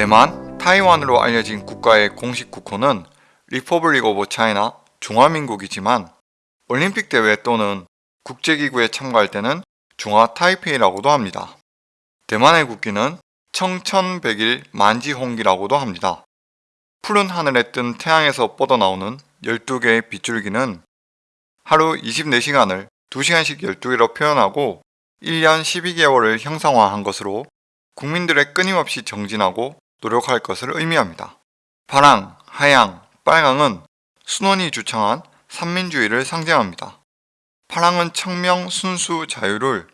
대만, 타이완으로 알려진 국가의 공식 국호는 Republic of China 중화민국이지만 올림픽 대회 또는 국제기구에 참가할 때는 중화 타이페이라고도 합니다. 대만의 국기는 청천백일 만지홍기라고도 합니다. 푸른 하늘에 뜬 태양에서 뻗어나오는 12개의 빛줄기는 하루 24시간을 2시간씩 12개로 표현하고 1년 12개월을 형상화한 것으로 국민들의 끊임없이 정진하고 노력할 것을 의미합니다. 파랑, 하양, 빨강은 순원이 주창한 삼민주의를 상징합니다. 파랑은 청명, 순수, 자유를,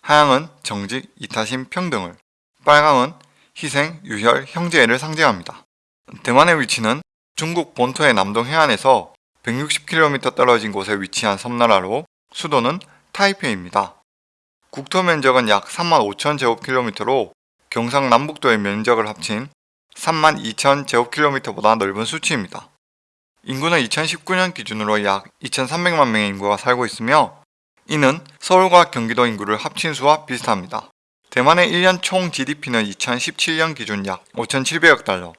하양은 정직, 이타심, 평등을, 빨강은 희생, 유혈, 형제를 상징합니다. 대만의 위치는 중국 본토의 남동 해안에서 160km 떨어진 곳에 위치한 섬나라로 수도는 타이페이입니다. 국토 면적은 약 3만 5천 제곱킬로미터로 경상남북도의 면적을 합친 3만 2천 제곱킬로미터보다 넓은 수치입니다. 인구는 2019년 기준으로 약 2,300만 명의 인구가 살고 있으며 이는 서울과 경기도 인구를 합친 수와 비슷합니다. 대만의 1년 총 GDP는 2017년 기준 약 5,700억 달러,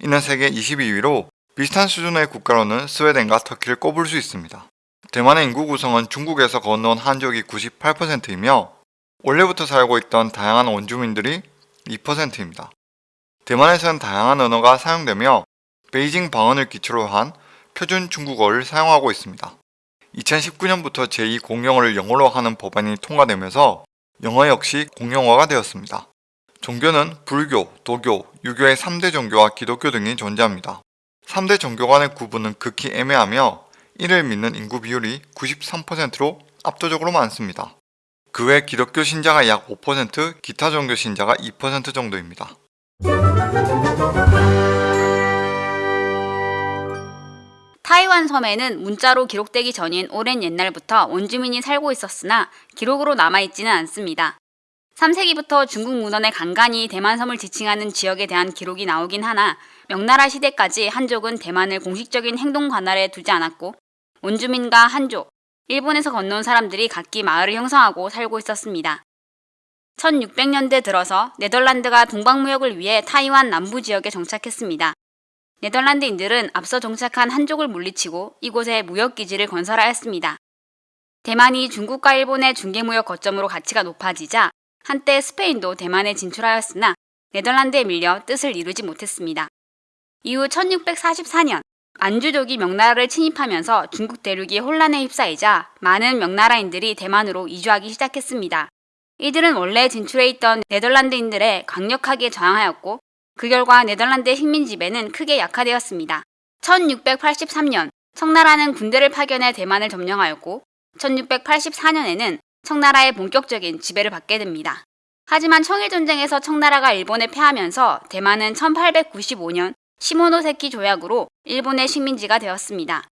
이는 세계 22위로 비슷한 수준의 국가로는 스웨덴과 터키를 꼽을 수 있습니다. 대만의 인구 구성은 중국에서 건너온 한족이 98%이며 원래부터 살고 있던 다양한 원주민들이 2%입니다. 대만에서는 다양한 언어가 사용되며 베이징 방언을 기초로 한 표준 중국어를 사용하고 있습니다. 2019년부터 제2공용어를 영어로 하는 법안이 통과되면서 영어 역시 공용어가 되었습니다. 종교는 불교, 도교, 유교의 3대 종교와 기독교 등이 존재합니다. 3대 종교 간의 구분은 극히 애매하며 이를 믿는 인구 비율이 93%로 압도적으로 많습니다. 그 외 기독교 신자가 약 5%, 기타 종교 신자가 2% 정도입니다. 타이완 섬에는 문자로 기록되기 전인 오랜 옛날부터 원주민이 살고 있었으나 기록으로 남아있지는 않습니다. 3세기부터 중국 문헌에 간간히 대만섬을 지칭하는 지역에 대한 기록이 나오긴 하나 명나라 시대까지 한족은 대만을 공식적인 행동 관할에 두지 않았고 원주민과 한족, 일본에서 건너온 사람들이 각기 마을을 형성하고 살고 있었습니다. 1600년대 들어서 네덜란드가 동방무역을 위해 타이완 남부 지역에 정착했습니다. 네덜란드인들은 앞서 정착한 한족을 물리치고 이곳에 무역기지를 건설하였습니다. 대만이 중국과 일본의 중개무역 거점으로 가치가 높아지자 한때 스페인도 대만에 진출하였으나 네덜란드에 밀려 뜻을 이루지 못했습니다. 이후 1644년 안주족이 명나라를 침입하면서 중국 대륙이 혼란에 휩싸이자 많은 명나라인들이 대만으로 이주하기 시작했습니다. 이들은 원래 진출해 있던 네덜란드인들에 강력하게 저항하였고 그 결과 네덜란드의 식민 지배는 크게 약화되었습니다. 1683년 청나라는 군대를 파견해 대만을 점령하였고 1684년에는 청나라의 본격적인 지배를 받게 됩니다. 하지만 청일 전쟁에서 청나라가 일본에 패하면서 대만은 1895년 시모노세키 조약으로 일본의 식민지가 되었습니다.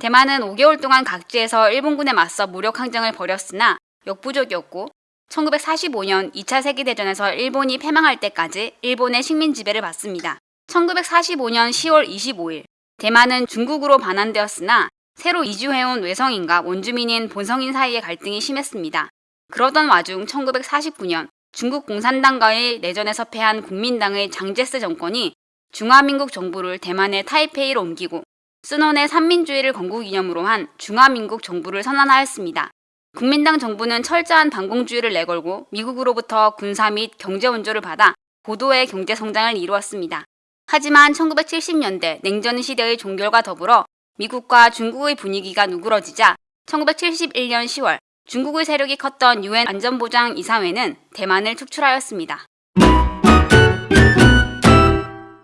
대만은 5개월 동안 각지에서 일본군에 맞서 무력 항쟁을 벌였으나 역부족이었고 1945년 2차 세계대전에서 일본이 패망할 때까지 일본의 식민 지배를 받습니다. 1945년 10월 25일 대만은 중국으로 반환되었으나 새로 이주해온 외성인과 원주민인 본성인 사이의 갈등이 심했습니다. 그러던 와중 1949년 중국 공산당과의 내전에서 패한 국민당의 장제스 정권이 중화민국 정부를 대만의 타이페이로 옮기고 순원의 삼민주의를 건국기념으로 한 중화민국 정부를 선언하였습니다. 국민당 정부는 철저한 반공주의를 내걸고 미국으로부터 군사 및 경제 원조를 받아 고도의 경제 성장을 이루었습니다. 하지만 1970년대 냉전 시대의 종결과 더불어 미국과 중국의 분위기가 누그러지자 1971년 10월 중국의 세력이 컸던 유엔 안전보장 이사회는 대만을 축출하였습니다.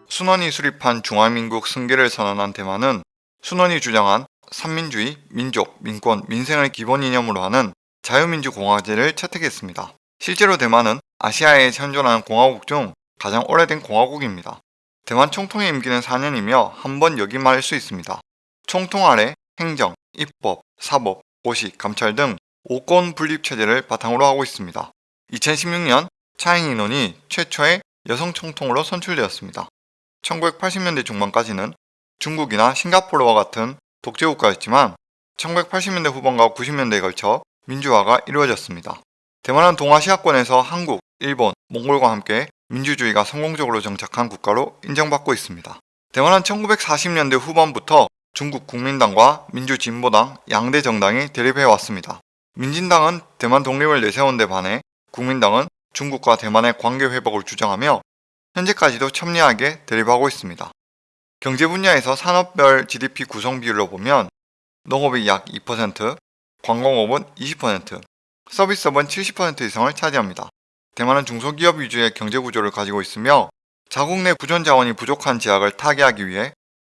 순원이 수립한 중화민국 승계를 선언한 대만은 순원이 주장한 삼민주의, 민족, 민권, 민생을 기본 이념으로 하는 자유민주공화제를 채택했습니다. 실제로 대만은 아시아에 현존하는 공화국 중 가장 오래된 공화국입니다. 대만 총통의 임기는 4년이며 한 번 역임할 수 있습니다. 총통 아래 행정, 입법, 사법, 고시, 감찰 등 5권 분립체제를 바탕으로 하고 있습니다. 2016년 차잉 인원이 최초의 여성 총통으로 선출되었습니다. 1980년대 중반까지는 중국이나 싱가포르와 같은 독재국가였지만 1980년대 후반과 90년대에 걸쳐 민주화가 이루어졌습니다. 대만은 동아시아권에서 한국, 일본, 몽골과 함께 민주주의가 성공적으로 정착한 국가로 인정받고 있습니다. 대만은 1940년대 후반부터 중국 국민당과 민주진보당 양대 정당이 대립해 왔습니다. 민진당은 대만 독립을 내세운 데 반해 국민당은 중국과 대만의 관계 회복을 주장하며 현재까지도 첨예하게 대립하고 있습니다. 경제 분야에서 산업별 GDP 구성 비율로 보면 농업이 약 2%, 관공업은 20%, 서비스업은 70% 이상을 차지합니다. 대만은 중소기업 위주의 경제 구조를 가지고 있으며 자국 내 부존 자원이 부족한 지역을 타개하기 위해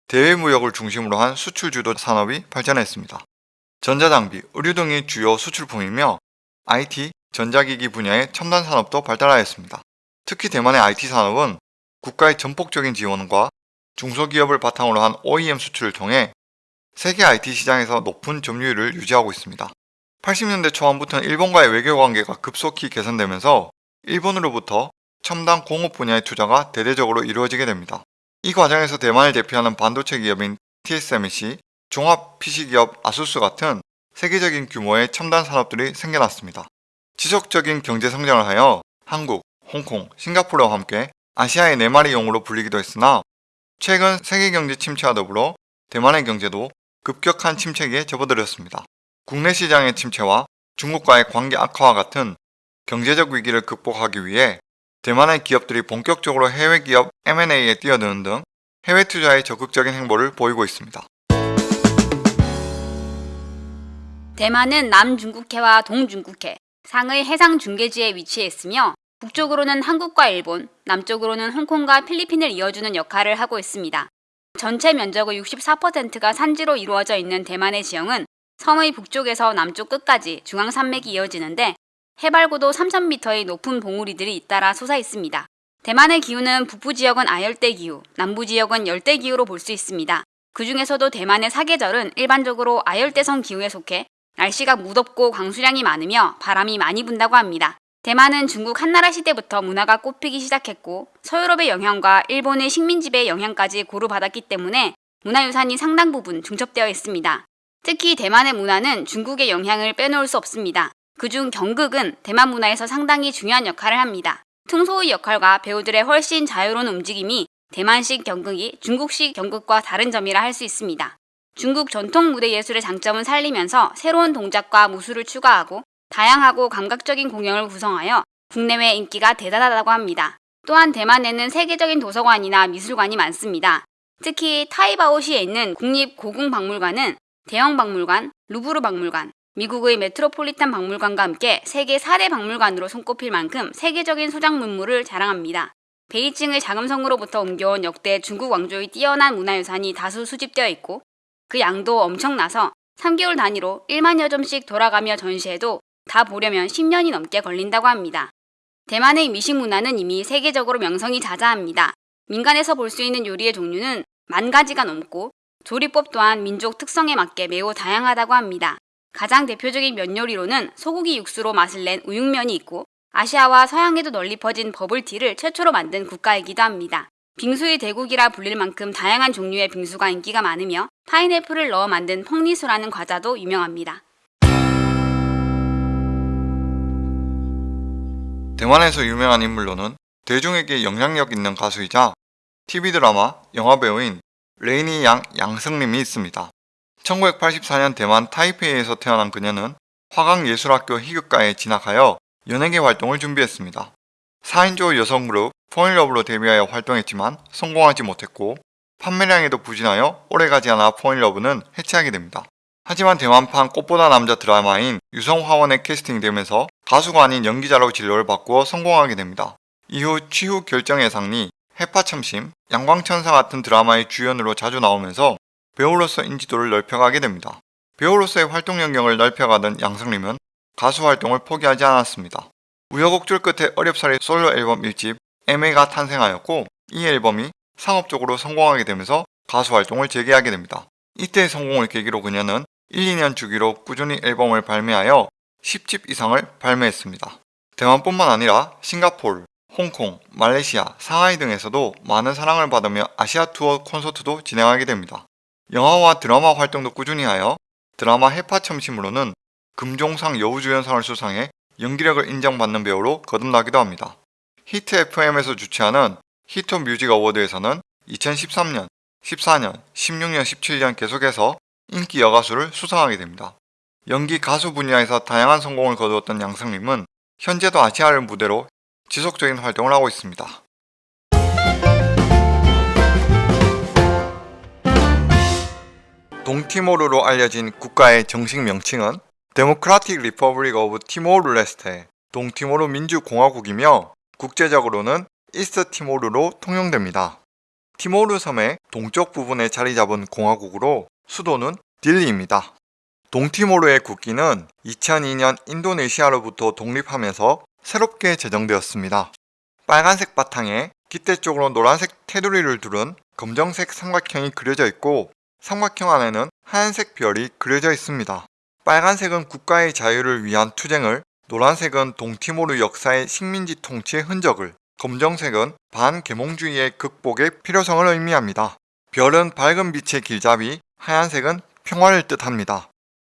대외 무역을 중심으로 한 수출 주도 산업이 발전했습니다. 전자장비, 의류 등이 주요 수출품이며 IT, 전자기기 분야의 첨단 산업도 발달하였습니다. 특히 대만의 IT 산업은 국가의 전폭적인 지원과 중소기업을 바탕으로 한 OEM 수출을 통해 세계 IT 시장에서 높은 점유율을 유지하고 있습니다. 80년대 초반부터는 일본과의 외교 관계가 급속히 개선되면서 일본으로부터 첨단 공업 분야의 투자가 대대적으로 이루어지게 됩니다. 이 과정에서 대만을 대표하는 반도체 기업인 TSMC, 종합 PC 기업 아수스 같은 세계적인 규모의 첨단 산업들이 생겨났습니다. 지속적인 경제 성장을 하여 한국, 홍콩, 싱가포르와 함께 아시아의 네 마리 용으로 불리기도 했으나 최근 세계 경제 침체와 더불어 대만의 경제도 급격한 침체기에 접어들었습니다. 국내 시장의 침체와 중국과의 관계 악화와 같은 경제적 위기를 극복하기 위해 대만의 기업들이 본격적으로 해외 기업 M&A에 뛰어드는 등 해외 투자에 적극적인 행보를 보이고 있습니다. 대만은 남중국해와 동중국해, 상의 해상 중계지에 위치해 있으며 북쪽으로는 한국과 일본, 남쪽으로는 홍콩과 필리핀을 이어주는 역할을 하고 있습니다. 전체 면적의 64%가 산지로 이루어져 있는 대만의 지형은 섬의 북쪽에서 남쪽 끝까지 중앙산맥이 이어지는데 해발 고도 3,000m의 높은 봉우리들이 잇따라 솟아 있습니다. 대만의 기후는 북부 지역은 아열대 기후, 남부 지역은 열대 기후로 볼 수 있습니다. 그 중에서도 대만의 사계절은 일반적으로 아열대성 기후에 속해 날씨가 무덥고 강수량이 많으며 바람이 많이 분다고 합니다. 대만은 중국 한나라 시대부터 문화가 꽃피기 시작했고 서유럽의 영향과 일본의 식민지배의 영향까지 고루 받았기 때문에 문화유산이 상당 부분 중첩되어 있습니다. 특히 대만의 문화는 중국의 영향을 빼놓을 수 없습니다. 그중 경극은 대만 문화에서 상당히 중요한 역할을 합니다. 퉁소의 역할과 배우들의 훨씬 자유로운 움직임이 대만식 경극이 중국식 경극과 다른 점이라 할 수 있습니다. 중국 전통 무대 예술의 장점은 살리면서 새로운 동작과 무술을 추가하고 다양하고 감각적인 공연을 구성하여 국내외 인기가 대단하다고 합니다. 또한 대만에는 세계적인 도서관이나 미술관이 많습니다. 특히 타이바오시에 있는 국립고궁박물관은 대형 박물관, 루브르 박물관, 미국의 메트로폴리탄 박물관과 함께 세계 4대 박물관으로 손꼽힐 만큼 세계적인 소장 문물을 자랑합니다. 베이징의 자금성으로부터 옮겨온 역대 중국 왕조의 뛰어난 문화유산이 다수 수집되어 있고 그 양도 엄청나서 3개월 단위로 1만여 점씩 돌아가며 전시해도 다 보려면 10년이 넘게 걸린다고 합니다. 대만의 미식 문화는 이미 세계적으로 명성이 자자합니다. 민간에서 볼 수 있는 요리의 종류는 만 가지가 넘고 조리법 또한 민족 특성에 맞게 매우 다양하다고 합니다. 가장 대표적인 면 요리로는 소고기 육수로 맛을 낸 우육면이 있고 아시아와 서양에도 널리 퍼진 버블티를 최초로 만든 국가이기도 합니다. 빙수의 대국이라 불릴 만큼 다양한 종류의 빙수가 인기가 많으며 파인애플을 넣어 만든 펑리수라는 과자도 유명합니다. 대만에서 유명한 인물로는 대중에게 영향력 있는 가수이자 TV 드라마, 영화 배우인 레이니 양 양승림이 있습니다. 1984년 대만 타이페이에서 태어난 그녀는 화강예술학교 희극과에 진학하여 연예계 활동을 준비했습니다. 4인조 여성 그룹 포인러브로 데뷔하여 활동했지만 성공하지 못했고 판매량에도 부진하여 오래가지 않아 포인러브는 해체하게 됩니다. 하지만 대만판 꽃보다 남자 드라마인 유성화원에 캐스팅되면서 가수가 아닌 연기자로 진로를 바꾸어 성공하게 됩니다. 이후 취후 결정의 상리, 해파참심, 양광천사 같은 드라마의 주연으로 자주 나오면서 배우로서 인지도를 넓혀가게 됩니다. 배우로서의 활동 영역을 넓혀가던 양승림은 가수 활동을 포기하지 않았습니다. 우여곡절 끝에 어렵사리 솔로 앨범 1집 MA가 탄생하였고 이 앨범이 상업적으로 성공하게 되면서 가수 활동을 재개하게 됩니다. 이때의 성공을 계기로 그녀는 1, 2년 주기로 꾸준히 앨범을 발매하여 10집 이상을 발매했습니다. 대만뿐만 아니라 싱가포르, 홍콩, 말레이시아, 상하이 등에서도 많은 사랑을 받으며 아시아 투어 콘서트도 진행하게 됩니다. 영화와 드라마 활동도 꾸준히 하여 드라마 해파 첨심으로는 금종상 여우주연상을 수상해 연기력을 인정받는 배우로 거듭나기도 합니다. Hit FM에서 주최하는 Hit Music Award에서는 2013년, 14년, 16년, 17년 계속해서 인기 여가수를 수상하게 됩니다. 연기 가수 분야에서 다양한 성공을 거두었던 양승림은 현재도 아시아를 무대로 지속적인 활동을 하고 있습니다. 동티모르로 알려진 국가의 정식 명칭은 Democratic Republic of Timor-Leste 동티모르 민주공화국이며 국제적으로는 East Timor로 통용됩니다. 티모르 섬의 동쪽 부분에 자리 잡은 공화국으로 수도는 딜리입니다. 동티모르의 국기는 2002년 인도네시아로부터 독립하면서 새롭게 제정되었습니다. 빨간색 바탕에 깃대 쪽으로 노란색 테두리를 두른 검정색 삼각형이 그려져 있고 삼각형 안에는 하얀색 별이 그려져 있습니다. 빨간색은 국가의 자유를 위한 투쟁을, 노란색은 동티모르 역사의 식민지 통치의 흔적을, 검정색은 반계몽주의의 극복의 필요성을 의미합니다. 별은 밝은 빛의 길잡이, 하얀색은 평화를 뜻합니다.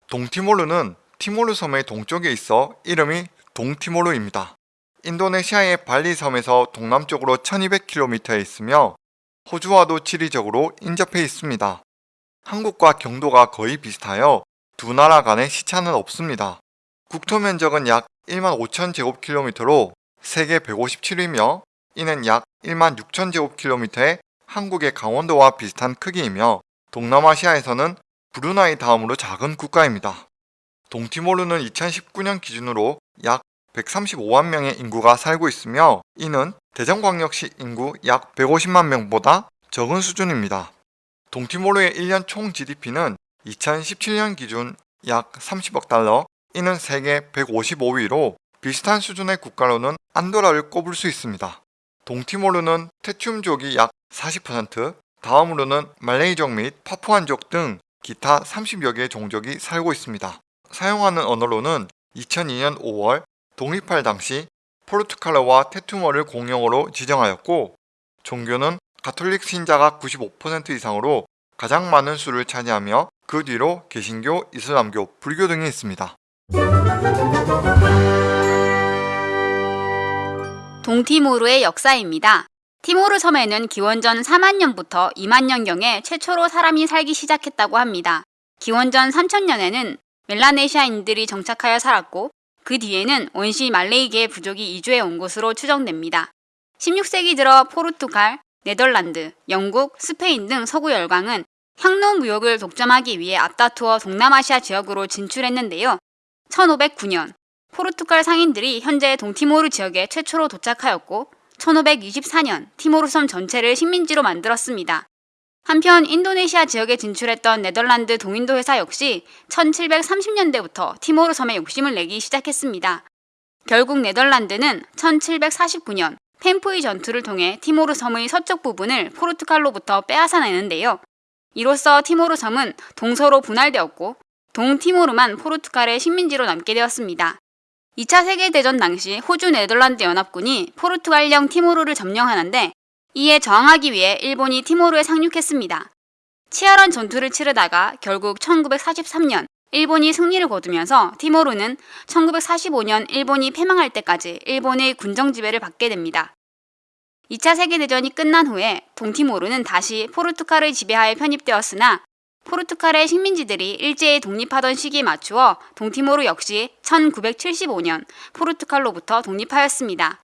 동티모르는 티모르 섬의 동쪽에 있어 이름이 동티모르입니다. 인도네시아의 발리 섬에서 동남쪽으로 1200km에 있으며 호주와도 지리적으로 인접해 있습니다. 한국과 경도가 거의 비슷하여 두 나라 간의 시차는 없습니다. 국토 면적은 약 1만 5천 제곱킬로미터로 세계 157위며 이는 약 1만 6천 제곱킬로미터의 한국의 강원도와 비슷한 크기이며 동남아시아에서는 브루나이 다음으로 작은 국가입니다. 동티모르는 2019년 기준으로 약 135만 명의 인구가 살고 있으며 이는 대전광역시 인구 약 150만 명보다 적은 수준입니다. 동티모르의 1년 총 GDP는 2017년 기준 약 30억 달러, 이는 세계 155위로 비슷한 수준의 국가로는 안도라를 꼽을 수 있습니다. 동티모르는 테튬족이 약 40%, 다음으로는 말레이족 및 파푸안족 등 기타 30여 개의 종족이 살고 있습니다. 사용하는 언어로는 2002년 5월 독립할 당시 포르투갈어와 테투머를 공용어로 지정하였고 종교는 가톨릭 신자가 95% 이상으로 가장 많은 수를 차지하며 그 뒤로 개신교, 이슬람교, 불교 등이 있습니다. 동티모르의 역사입니다. 티모르 섬에는 기원전 4만 년부터 2만 년경에 최초로 사람이 살기 시작했다고 합니다. 기원전 3000년에는 멜라네시아인들이 정착하여 살았고 그 뒤에는 원시 말레이계의 부족이 이주해 온 것으로 추정됩니다. 16세기 들어 포르투갈, 네덜란드, 영국, 스페인 등 서구 열강은 향로 무역을 독점하기 위해 앞다투어 동남아시아 지역으로 진출했는데요. 1509년 포르투갈 상인들이 현재 동티모르 지역에 최초로 도착하였고 1524년 티모르 섬 전체를 식민지로 만들었습니다. 한편 인도네시아 지역에 진출했던 네덜란드 동인도 회사 역시 1730년대부터 티모르 섬에 욕심을 내기 시작했습니다. 결국 네덜란드는 1749년 펜푸이 전투를 통해 티모르 섬의 서쪽 부분을 포르투갈로부터 빼앗아내는데요. 이로써 티모르 섬은 동서로 분할되었고 동티모르만 포르투갈의 식민지로 남게 되었습니다. 2차 세계대전 당시 호주 네덜란드 연합군이 포르투갈령 티모르를 점령하는데 이에 저항하기 위해 일본이 티모르에 상륙했습니다. 치열한 전투를 치르다가 결국 1943년 일본이 승리를 거두면서 티모르는 1945년 일본이 패망할 때까지 일본의 군정 지배를 받게 됩니다. 2차 세계대전이 끝난 후에 동티모르는 다시 포르투갈의 지배하에 편입되었으나 포르투갈의 식민지들이 일제히 독립하던 시기에 맞추어 동티모르 역시 1975년 포르투갈로부터 독립하였습니다.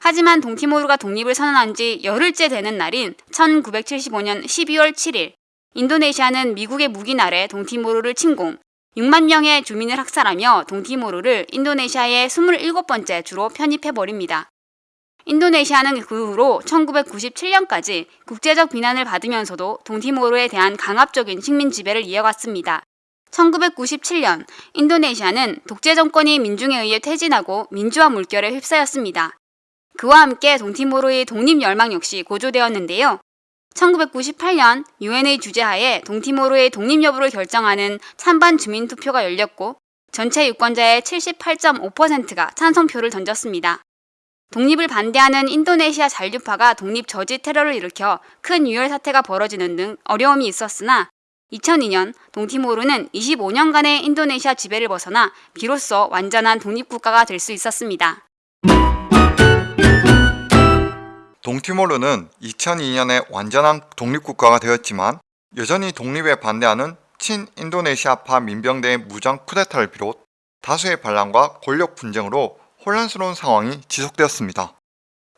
하지만 동티모르가 독립을 선언한 지 열흘째 되는 날인 1975년 12월 7일 인도네시아는 미국의 무기 아래 동티모르를 침공, 6만 명의 주민을 학살하며 동티모르를 인도네시아의 27번째 주로 편입해버립니다. 인도네시아는 그 후로 1997년까지 국제적 비난을 받으면서도 동티모르에 대한 강압적인 식민 지배를 이어갔습니다. 1997년 인도네시아는 독재 정권이 민중에 의해 퇴진하고 민주화 물결에 휩싸였습니다. 그와 함께 동티모르의 독립 열망 역시 고조되었는데요. 1998년 유엔의 주재하에 동티모르의 독립 여부를 결정하는 찬반 주민 투표가 열렸고 전체 유권자의 78.5%가 찬성표를 던졌습니다. 독립을 반대하는 인도네시아 잔류파가 독립 저지 테러를 일으켜 큰 유혈 사태가 벌어지는 등 어려움이 있었으나 2002년 동티모르는 25년간의 인도네시아 지배를 벗어나 비로소 완전한 독립국가가 될 수 있었습니다. 동티모르는 2002년에 완전한 독립국가가 되었지만 여전히 독립에 반대하는 친인도네시아파 민병대의 무장 쿠데타를 비롯 다수의 반란과 권력 분쟁으로 혼란스러운 상황이 지속되었습니다.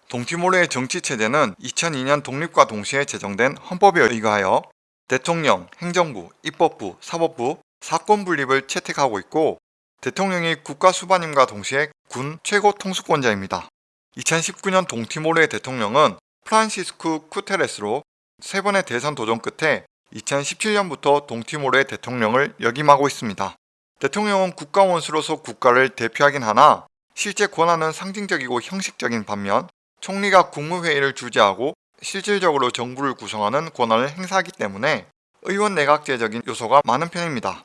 동티모르의 정치 체제는 2002년 독립과 동시에 제정된 헌법에 의거하여 대통령, 행정부, 입법부, 사법부, 사건 분립을 채택하고 있고 대통령이 국가 수반임과 동시에 군 최고 통수권자입니다. 2019년 동티모르의 대통령은 프란시스쿠 쿠테레스로 세 번의 대선 도전 끝에 2017년부터 동티모르의 대통령을 역임하고 있습니다. 대통령은 국가 원수로서 국가를 대표하긴 하나 실제 권한은 상징적이고 형식적인 반면 총리가 국무회의를 주재하고 실질적으로 정부를 구성하는 권한을 행사하기 때문에 의원 내각제적인 요소가 많은 편입니다.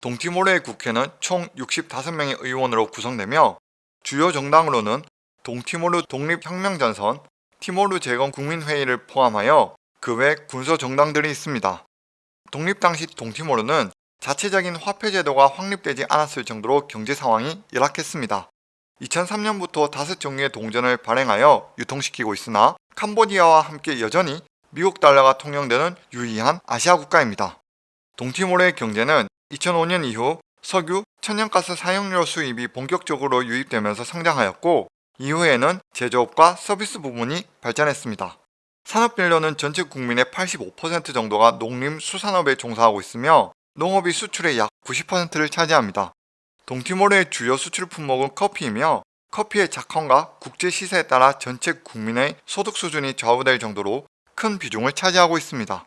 동티모르의 국회는 총 65명의 의원으로 구성되며 주요 정당으로는 동티모르 독립혁명전선, 티모르 재건 국민회의를 포함하여 그 외 군소 정당들이 있습니다. 독립 당시 동티모르는 자체적인 화폐 제도가 확립되지 않았을 정도로 경제 상황이 열악했습니다. 2003년부터 다섯 종류의 동전을 발행하여 유통시키고 있으나 캄보디아와 함께 여전히 미국 달러가 통용되는 유의한 아시아 국가입니다. 동티모르의 경제는 2005년 이후 석유, 천연가스 사용료 수입이 본격적으로 유입되면서 성장하였고 이후에는 제조업과 서비스 부문이 발전했습니다. 산업별로는 전체 국민의 85% 정도가 농림수산업에 종사하고 있으며 농업이 수출의 약 90%를 차지합니다. 동티모르의 주요 수출 품목은 커피이며 커피의 작황과 국제 시세에 따라 전체 국민의 소득 수준이 좌우될 정도로 큰 비중을 차지하고 있습니다.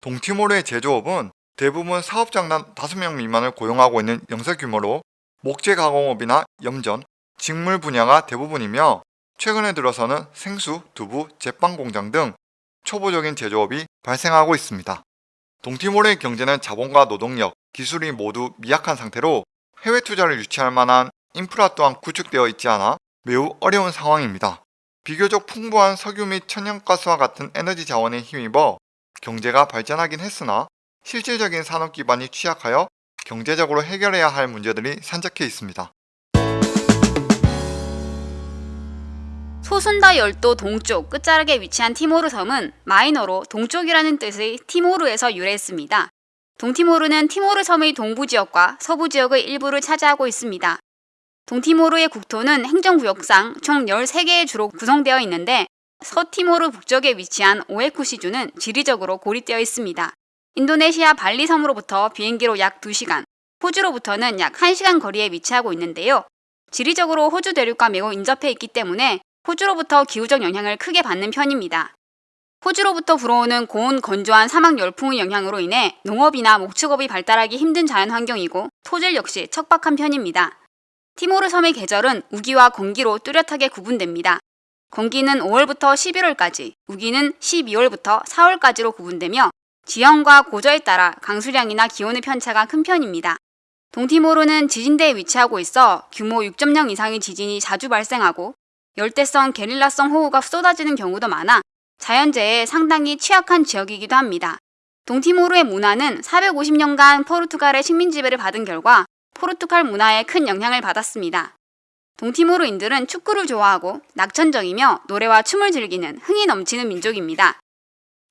동티모르의 제조업은 대부분 사업장단 5명 미만을 고용하고 있는 영세 규모로 목재 가공업이나 염전, 직물 분야가 대부분이며 최근에 들어서는 생수, 두부, 제빵 공장 등 초보적인 제조업이 발생하고 있습니다. 동티모르의 경제는 자본과 노동력, 기술이 모두 미약한 상태로 해외 투자를 유치할 만한 인프라 또한 구축되어 있지 않아 매우 어려운 상황입니다. 비교적 풍부한 석유 및 천연가스와 같은 에너지 자원에 힘입어 경제가 발전하긴 했으나 실질적인 산업 기반이 취약하여 경제적으로 해결해야 할 문제들이 산적해 있습니다. 소순다 열도 동쪽 끝자락에 위치한 티모르 섬은 마이너로 동쪽이라는 뜻의 티모르에서 유래했습니다. 동티모르는 티모르 섬의 동부 지역과 서부 지역의 일부를 차지하고 있습니다. 동티모르의 국토는 행정구역상 총 13개의 주로 구성되어 있는데 서티모르 북쪽에 위치한 오에쿠시주는 지리적으로 고립되어 있습니다. 인도네시아 발리 섬으로부터 비행기로 약 2시간, 호주로부터는 약 1시간 거리에 위치하고 있는데요. 지리적으로 호주 대륙과 매우 인접해 있기 때문에 호주로부터 기후적 영향을 크게 받는 편입니다. 호주로부터 불어오는 고온 건조한 사막 열풍의 영향으로 인해 농업이나 목축업이 발달하기 힘든 자연 환경이고 토질 역시 척박한 편입니다. 티모르 섬의 계절은 우기와 건기로 뚜렷하게 구분됩니다. 건기는 5월부터 11월까지, 우기는 12월부터 4월까지로 구분되며 지형과 고저에 따라 강수량이나 기온의 편차가 큰 편입니다. 동티모르는 지진대에 위치하고 있어 규모 6.0 이상의 지진이 자주 발생하고 열대성 게릴라성 호우가 쏟아지는 경우도 많아 자연재해에 상당히 취약한 지역이기도 합니다. 동티모르의 문화는 450년간 포르투갈의 식민 지배를 받은 결과 포르투갈 문화에 큰 영향을 받았습니다. 동티모르인들은 축구를 좋아하고 낙천적이며 노래와 춤을 즐기는 흥이 넘치는 민족입니다.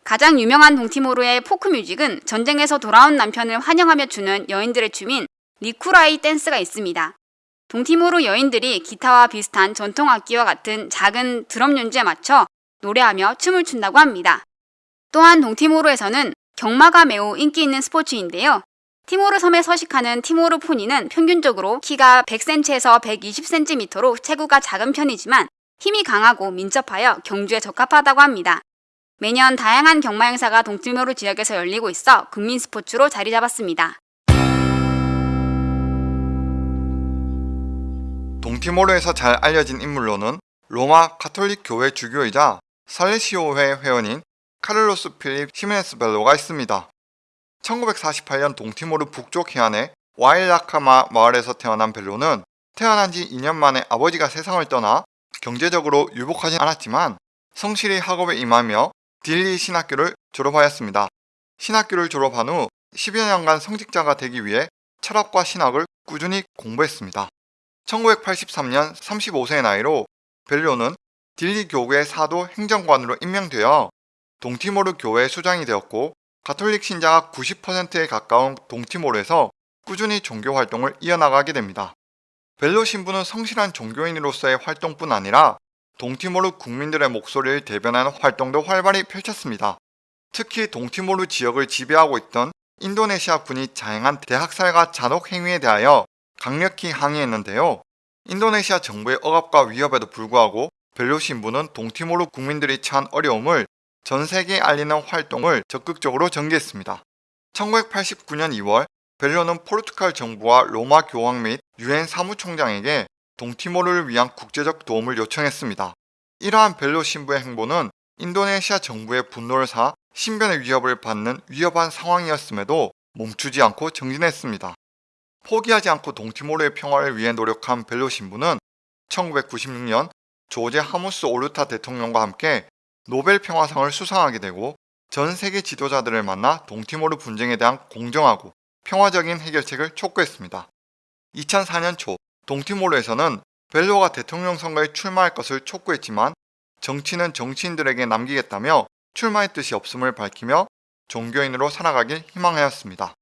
가장 유명한 동티모르의 folk music은 전쟁에서 돌아온 남편을 환영하며 추는 여인들의 춤인 리쿠라이 댄스가 있습니다. 동티모르 여인들이 기타와 비슷한 전통 악기와 같은 작은 드럼 연주에 맞춰 노래하며 춤을 춘다고 합니다. 또한 동티모르에서는 경마가 매우 인기 있는 스포츠인데요. 티모르 섬에 서식하는 티모르 포니는 평균적으로 키가 100cm에서 120cm로 체구가 작은 편이지만 힘이 강하고 민첩하여 경주에 적합하다고 합니다. 매년 다양한 경마 행사가 동티모르 지역에서 열리고 있어 국민 스포츠로 자리 잡았습니다. 동티모르에서 잘 알려진 인물로는 로마 카톨릭 교회 주교이자 살레시오회 회원인 카를로스 필립 히메네스 벨로가 있습니다. 1948년 동티모르 북쪽 해안의 와일라카마 마을에서 태어난 벨로는 태어난 지 2년 만에 아버지가 세상을 떠나 경제적으로 유복하지 않았지만 성실히 학업에 임하며 딜리 신학교를 졸업하였습니다. 신학교를 졸업한 후 10여 년간 성직자가 되기 위해 철학과 신학을 꾸준히 공부했습니다. 1983년 35세의 나이로 벨로는 딜리 교구의 사도 행정관으로 임명되어 동티모르 교회 수장이 되었고 가톨릭 신자가 90%에 가까운 동티모르에서 꾸준히 종교 활동을 이어나가게 됩니다. 벨로 신부는 성실한 종교인으로서의 활동뿐 아니라 동티모르 국민들의 목소리를 대변하는 활동도 활발히 펼쳤습니다. 특히 동티모르 지역을 지배하고 있던 인도네시아 군이 자행한 대학살과 잔혹 행위에 대하여 강력히 항의했는데요. 인도네시아 정부의 억압과 위협에도 불구하고 벨로 신부는 동티모르 국민들이 처한 어려움을 전 세계에 알리는 활동을 적극적으로 전개했습니다. 1989년 2월 벨로는 포르투갈 정부와 로마 교황 및 유엔 사무총장에게 동티모르를 위한 국제적 도움을 요청했습니다. 이러한 벨로 신부의 행보는 인도네시아 정부의 분노를 사 신변의 위협을 받는 위협한 상황이었음에도 멈추지 않고 정진했습니다. 포기하지 않고 동티모르의 평화를 위해 노력한 벨로 신부는 1996년 조제 하무스 오르타 대통령과 함께 노벨 평화상을 수상하게 되고 전 세계 지도자들을 만나 동티모르 분쟁에 대한 공정하고 평화적인 해결책을 촉구했습니다. 2004년 초 동티모르에서는 벨로가 대통령 선거에 출마할 것을 촉구했지만 정치는 정치인들에게 남기겠다며 출마의 뜻이 없음을 밝히며 종교인으로 살아가길 희망하였습니다.